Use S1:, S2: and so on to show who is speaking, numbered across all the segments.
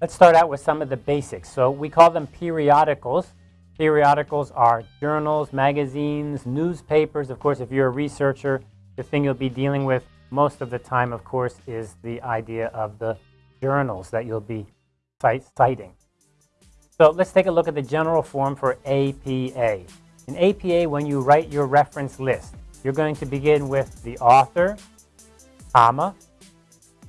S1: Let's start out with some of the basics. So we call them periodicals. Periodicals are journals, magazines, newspapers. Of course, if you're a researcher, the thing you'll be dealing with most of the time, of course, is the idea of the journals that you'll be citing. So let's take a look at the general form for APA. In APA, when you write your reference list, you're going to begin with the author, comma,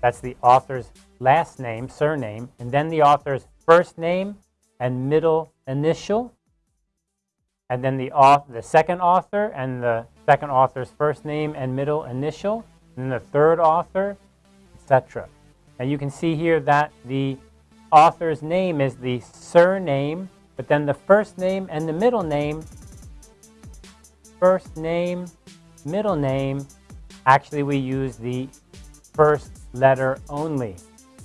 S1: that's the author's last name, surname, and then the author's first name and middle initial, and then the, author, the second author and the second author's first name and middle initial, and then the third author, etc. And you can see here that the author's name is the surname, but then the first name and the middle name, first name, middle name, actually we use the first letter only.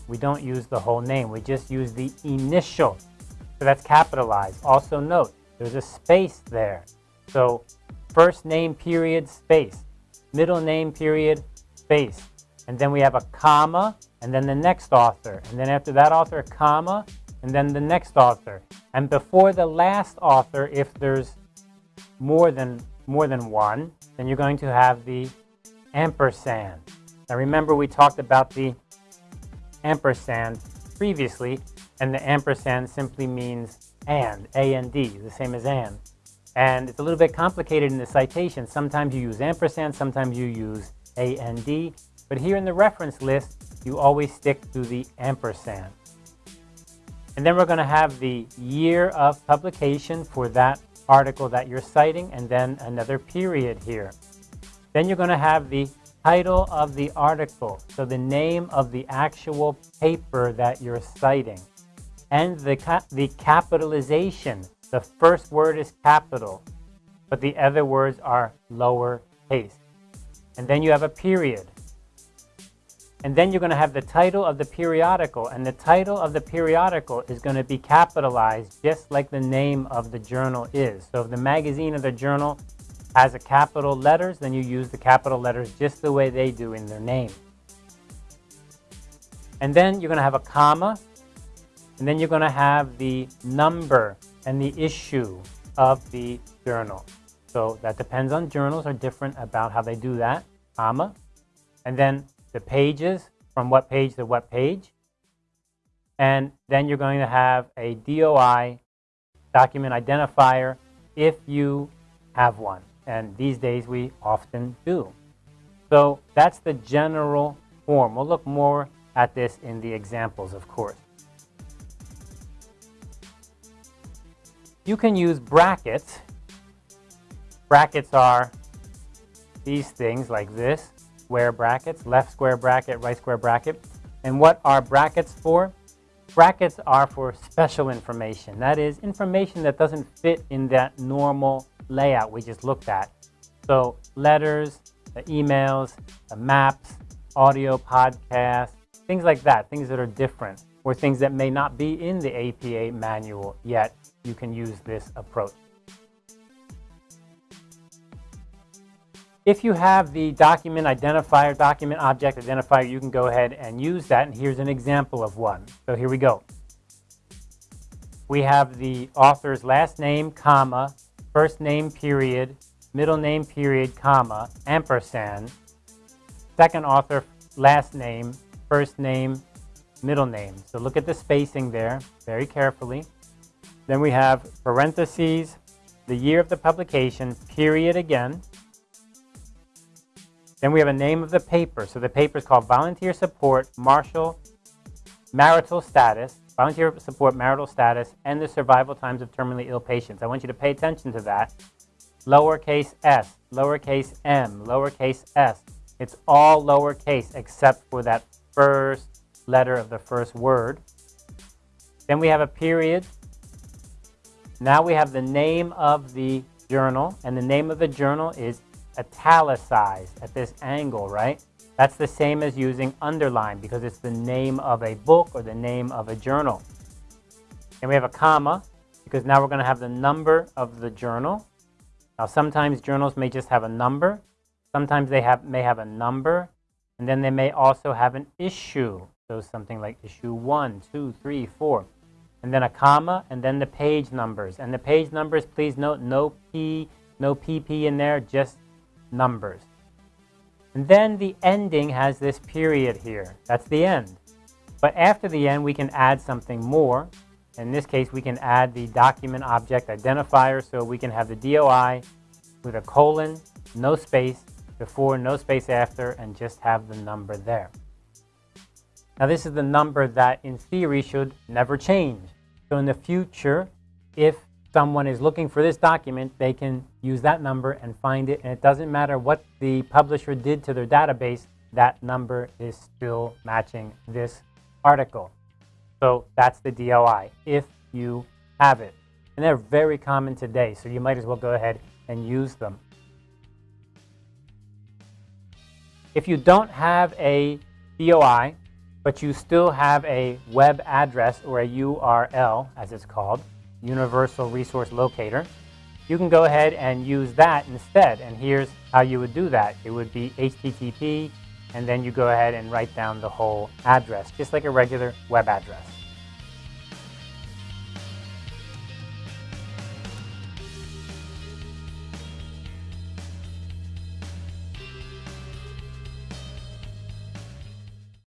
S1: We don't use the whole name. We just use the initial. So that's capitalized. Also note, there's a space there. So first name period space, middle name period space. And then we have a comma, and then the next author. And then after that author, a comma, and then the next author. And before the last author, if there's more than, more than one, then you're going to have the ampersand. Now remember we talked about the ampersand previously, and the ampersand simply means and, a A-N-D, d, the same as and. And it's a little bit complicated in the citation. Sometimes you use ampersand, sometimes you use a A-N-D, d, but here in the reference list, you always stick to the ampersand. And then we're going to have the year of publication for that article that you're citing, and then another period here. Then you're going to have the title of the article, so the name of the actual paper that you're citing, and the, ca the capitalization. The first word is capital, but the other words are lower case. And then you have a period. And then you're going to have the title of the periodical, and the title of the periodical is going to be capitalized just like the name of the journal is. So if the magazine or the journal has a capital letters, then you use the capital letters just the way they do in their name. And then you're going to have a comma, and then you're going to have the number and the issue of the journal. So that depends on journals are different about how they do that, comma. And then the pages, from what page to what page. And then you're going to have a DOI, document identifier, if you have one and these days we often do. So that's the general form. We'll look more at this in the examples, of course. You can use brackets. Brackets are these things like this, square brackets, left square bracket, right square bracket. And what are brackets for? Brackets are for special information. That is information that doesn't fit in that normal layout we just looked at. So letters, the emails, the maps, audio podcasts, things like that, things that are different, or things that may not be in the APA manual yet, you can use this approach. If you have the document identifier, document object identifier, you can go ahead and use that. And here's an example of one. So here we go. We have the author's last name, comma, first name period, middle name period, comma, ampersand, second author, last name, first name, middle name. So look at the spacing there very carefully. Then we have parentheses, the year of the publication, period again. Then we have a name of the paper. So the paper is called Volunteer Support Marshall Marital Status, volunteer support marital status, and the survival times of terminally ill patients. I want you to pay attention to that. Lowercase s, lowercase m, lowercase s. It's all lowercase except for that first letter of the first word. Then we have a period. Now we have the name of the journal, and the name of the journal is italicized at this angle, right? That's the same as using underline because it's the name of a book or the name of a journal. And we have a comma because now we're going to have the number of the journal. Now sometimes journals may just have a number. Sometimes they have, may have a number. And then they may also have an issue. So something like issue one, two, three, four, and then a comma, and then the page numbers. And the page numbers, please note, no P, no PP in there, just numbers. And then the ending has this period here. That's the end. But after the end, we can add something more. In this case, we can add the document object identifier, so we can have the DOI with a colon, no space before, no space after, and just have the number there. Now this is the number that in theory should never change. So in the future, if someone is looking for this document, they can use that number and find it. And it doesn't matter what the publisher did to their database, that number is still matching this article. So that's the DOI, if you have it. And they're very common today, so you might as well go ahead and use them. If you don't have a DOI, but you still have a web address or a URL, as it's called, Universal Resource Locator, you can go ahead and use that instead. And here's how you would do that. It would be HTTP, and then you go ahead and write down the whole address, just like a regular web address.